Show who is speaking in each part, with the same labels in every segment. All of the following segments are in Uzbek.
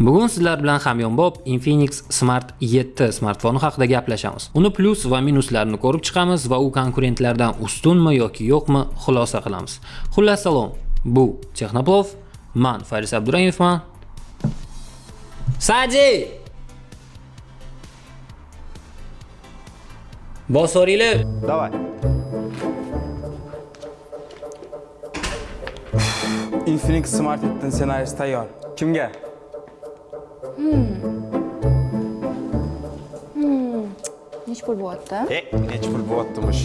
Speaker 1: Bugun sizlar bilan hamyonbop Infinix Smart 7 smartfoni haqida gaplashamiz. Uni plus va minuslarini ko'rib chiqamiz va u konkurentlardan ustunmi yoki yo'qmi xulosa qilamiz. Xullas salom. Bu Texnoplov, men Faris Abdurayevman. Saji! Bosoringlar.
Speaker 2: Davay. Infinix Smart 7 ssenariysi tayyor. Kimga? Hmm. Hmm.
Speaker 3: Nechi pul bo'lyapti?
Speaker 2: E, necha pul bo'lyaptimish?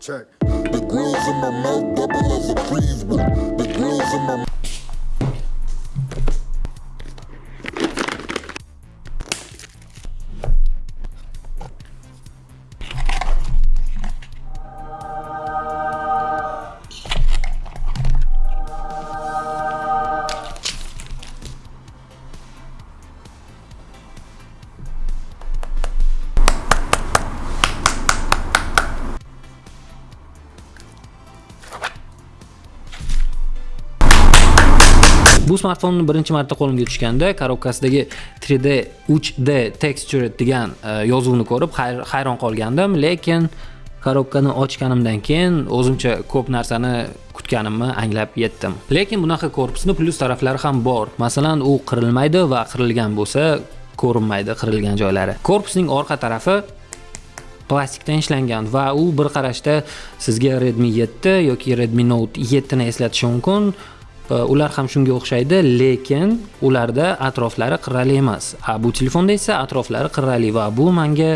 Speaker 4: Check. The grills in my mouth double as a freeze. The grills in my
Speaker 1: Bu smartfonni birinchi marta qo'limga tushganda korobkasidagi 3D 3D texture degan e, yozuvni ko'rib hayron qolgandim, lekin korobkani ochganimdan keyin o'zimcha ko'p narsani kutganimni anglab yetdim. Lekin bunaqa korpusni plus taraflari ham bor. Masalan, u qirilmaydi va qirilgan bo'lsa ko'rinmaydi qirilgan joylari. Korpusning orqa tarafi plastikdan ishlangan va u bir qarashda sizga Redmi 7 yoki Redmi Note 7 ni eslatishi mumkin. Э, ular ham shunga o'xshaydi, lekin ularda atroflari qirrali emas. A bu telefonda esa atroflari qirrali va bu menga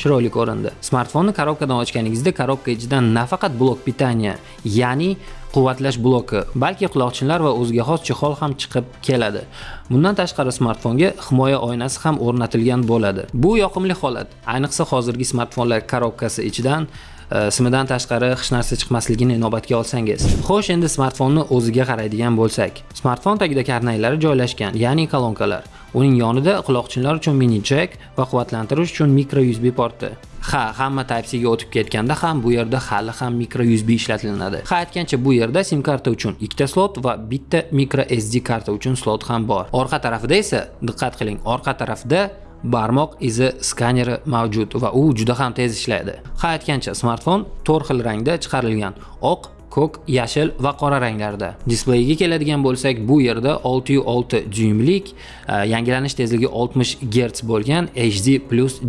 Speaker 1: chiroyli ko'rindi. Smartfonni korobkadan ochganingizda korobka ichidan nafaqat blok pitaniya, ya'ni quvvatlash bloki, balki quloqchinlar va o'ziga xos chexol ham chiqib keladi. Bundan tashqari smartfonga himoya oynasi ham o'rnatilgan bo'ladi. Bu yoqimli holat. Ayniqsa hozirgi smartfonlar korobkasi ichidan Э, simidan tashqari hech narsa chiqmasligini inobatga olsangiz. Xo'sh, endi smartfonni o'ziga qaraydigan bo'lsak. Smartfon tagida karnaylari joylashgan, ya'ni kolonkalar. Uning yonida quloqchinlar uchun mini jack va quvvatlantirish uchun micro USB porti. Ha, hamma Type-C ga o'tib ketganda ham bu yerda hali ham micro USB ishlatilinadi. Ha, aytgancha bu yerda SIM karta uchun ikkita slot va bitta micro SD karta uchun slot ham bor. Orqa tarafida esa diqqat qiling, orqa tarafda barmoq izi skaneri mavjud va u juda ham tez ishlaydi. Ha aytgancha smartfon 4 xil rangda chiqarilgan. Oq, ko'k, yashil va qora ranglarda. Displeyiga keladigan bo'lsak, bu yerda 6.6 dyuymlik, e, yangilanish tezligi 60 Hz bo'lgan HD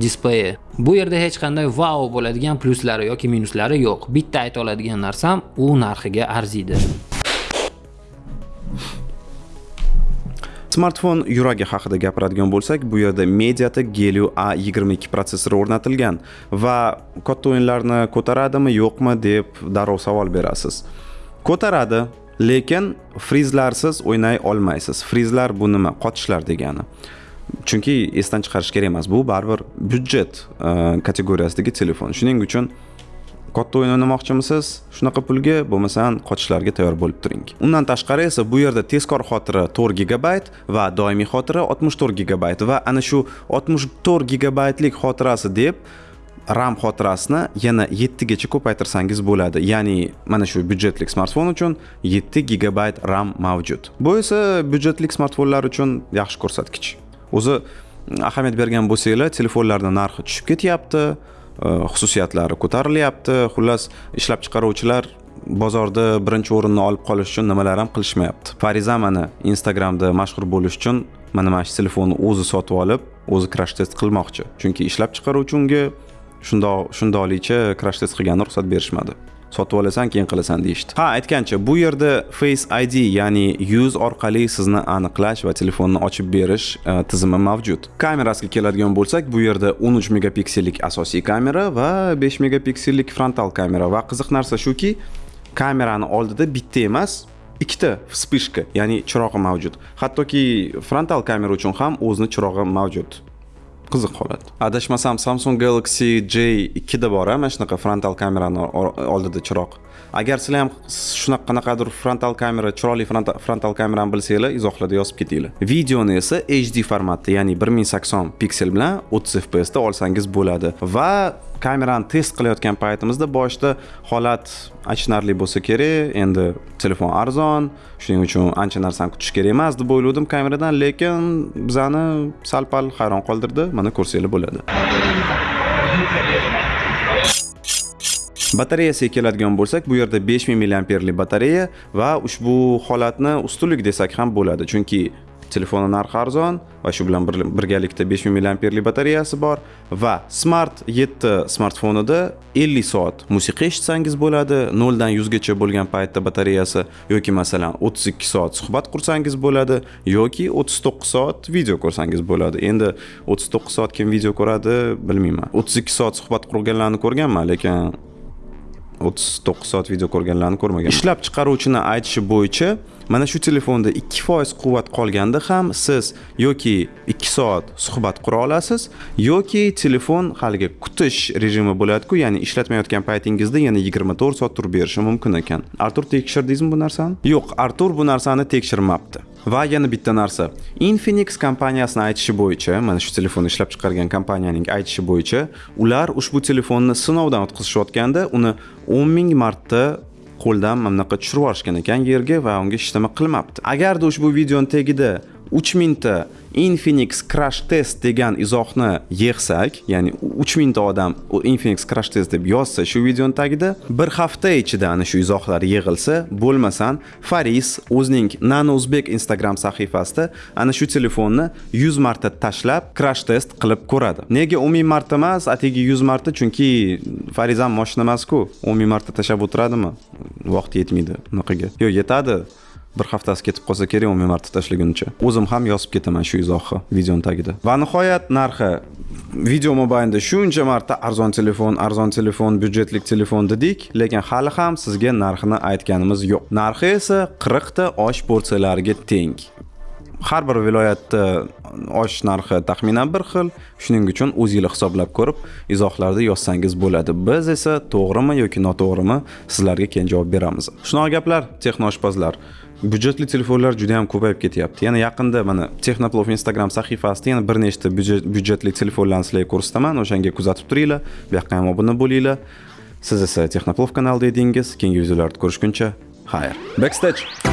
Speaker 1: displeyi. Bu yerda hech qanday wow bo'ladigan pluslari yoki minuslari yo'q. Bitta ayta oladigan narsam, u narxiga arziydi.
Speaker 5: Smartfon yuragi haqida gapiradigan bo'lsak, bu yerda Mediatek Helio A22 protsessori o'rnatilgan va katta o'yinlarni ko'taradimi, yo'qmi deb darrov savol berasiz. Ko'taradi, lekin frizlarsiz o'ynay olmaysiz. Frizlar bu nima? Qotishlar degani. Chunki esdan chiqarish kerak emas. Bu baribir byudjet e, kategoriyasidagi telefon. Shuning uchun katta o'yin o'ynamoqchimisiz shunaqa pulga bo'lmasam qochishlarga tayyor bo'lib turing undan tashqari esa bu yerda tezkor xotira 4 gigabayt va doimiy xotira 64 gigabayt va ana shu 64 gigabaytlik xotirasi deb RAM xotirasini yana 7 gacha ko'paytirsangiz bo'ladi. Ya'ni mana shu byudjetlik smartfon uchun 7 gigabayt RAM mavjud. Bu esa byudjetlik smartfonlar uchun yaxshi ko'rsatkich. O'zi ahamiyat bergan bo'lsanglar, telefonlarning narxi tushib ketyapti, Э, xususiyatlari ko'tarilyapti. Xullas ishlab chiqaruvchilar bozorda birinchi o'rinni olib qolish uchun nimalar ham qilishmayapti. Fariza mana instagramda mashhur bo'lish uchun mana mana shu telefonni o'zi sotib olib o'zi crash test qilmoqchi. Chunki ishlab chiqaruvchi unga shundoq shundoqlicha crash test qilgani ruxsat berishmadi. Sotib olasan keyin qilasan deyishdi. Ha aytgancha bu yerda face id ya'ni yuz orqali sizni aniqlash va telefonni ochib berish e, tizimi mavjud. Kamerasiga keladigan bo'lsak bu yerda 13 megapiksellik asosiy kamera va 5 megapiksellik frontal kamera va qiziq narsa shuki kamerani oldida bitta emas ikkita вспышка ya'ni chirog'i mavjud. Hattoki frontal kamera uchun ham o'zini chirog'i mavjud. Qiziq holat. Adashmasam samsung galaxy j 2 da bor a? Mana shunaqa frontal kamerani oldida chiroq. Agar sizlar ham shunaqa qanaqadir frontal kamera chiroyli frontal- kamerani bilsanglar izohlarda yozib ketinglar. Videoni esa hd formatda ya'ni 1080 piksel bilan 30 fps da olsangiz bo'ladi. Va kamerani test qilayotgan paytimizda boshida holat achinarli bo'lsa kerak. Endi telefon arzon shuning uchun ancha narsani kutish kerak emas deb o'yladim kameradan lekin bizani sal pal hayron qoldirdi. Mana ko'rsanglar bo'ladi. Batareyasiga keladigan bo'lsak bu yerda 5000 mAhlik batareya va ushbu holatni ustunlik desak ham bo'ladi. Chunki telefonni narxi arzon va shu bilan birgalikda 5000 mAhlik batareyasi bor va Smart 7 smartfonida 50 soat musiqa eshitsangiz bo'ladi 0 dan 100 gacha bo'lgan paytda batareyasi yoki masalan 32 soat suhbat qursangiz bo'ladi yoki 39 soat video ko'rsangiz bo'ladi. Endi 39 soat kim video ko'radi bilmayman. 32 soat suhbat qurganlarni ko'rganman lekin 39 soat video ko'rganlarni ko'rmagan ishlab chiqaruvchini aytishi bo'yicha mana shu telefonda 2% quvvat qolganda ham siz yoki 2 soat suhbat qura olasiz yoki telefon haligi kutish rejimi bo'ladi-ku ya'ni ishlatmayotgan paytingizda yana 24 soat turib berishi mumkin ekan. Artur tekshirdingizmi bu narsani? Yo'q artur bu narsani tekshirmabdi va yana bitta narsa. Infinix kompaniyasini aytishi bo'yicha mana shu telefonni ishlab chiqargan kompaniyaning aytishi bo'yicha ular ushbu telefonni sinovdan o'tkazishayotganda uni 10 ming marta qo'ldan mana bunaqa tushirib yuborishgan ekan yerga va unga hech nima qilmabdi. Agarda ushbu videoni tagida 3000 ta Infinix crash test degan izohni yig'sak, ya'ni 3000 ta odam u Infinix crash test deb yozsa shu videoni tagida bir hafta ichida ana shu izohlar yig'ilsa, bo'lmasan Faris o'zining Nano Uzbek Instagram sahifasida ana shu telefonni 100 marta tashlab crash test qilib ko'radi. Nega 10000 marta emas, atigi 100 marta? Chunki Fariz ham mashina emas-ku. 10000 marta tashlab o'tiradimi? Vaqt yetmaydi unaqaga. Yo'q, yetadi. Bir haftasi ketib qolsa kerak 10 marta tashlaguncha. O'zim ham yozib ketaman shu izohni videoni tagida. Va nihoyat narxi video mobaynida shuncha marta arzon telefon arzon telefon byudjetlik telefon dedik lekin hali ham sizga narxini aytganimiz yo'q. Narxi esa 40 ta osh porsiyalariga teng. Har bir viloyatda osh narxi taxminan bir xil. Shuning uchun o'zinglar hisoblab ko'rib izohlarda yozsangiz bo'ladi. Biz esa to'g'rimi yoki noto'g'rimi sizlarga keyin javob beramiz. Shunaqa gaplar texnoshpazlar byudjetli telefonlar juda ham ko'payib ketyapti. Yana yaqinda mana texnoplov instagram sahifasida yana bir nechta byudjetli telefonlarni sizlarga ko'rsataman. O'shanga kuzatib turinglar. Bu yoqqa ham obuna bo'linglar. Siz esa texnoplov kanalida edingiz. Keyingi videolarni ko'rishguncha xayr. Backstage!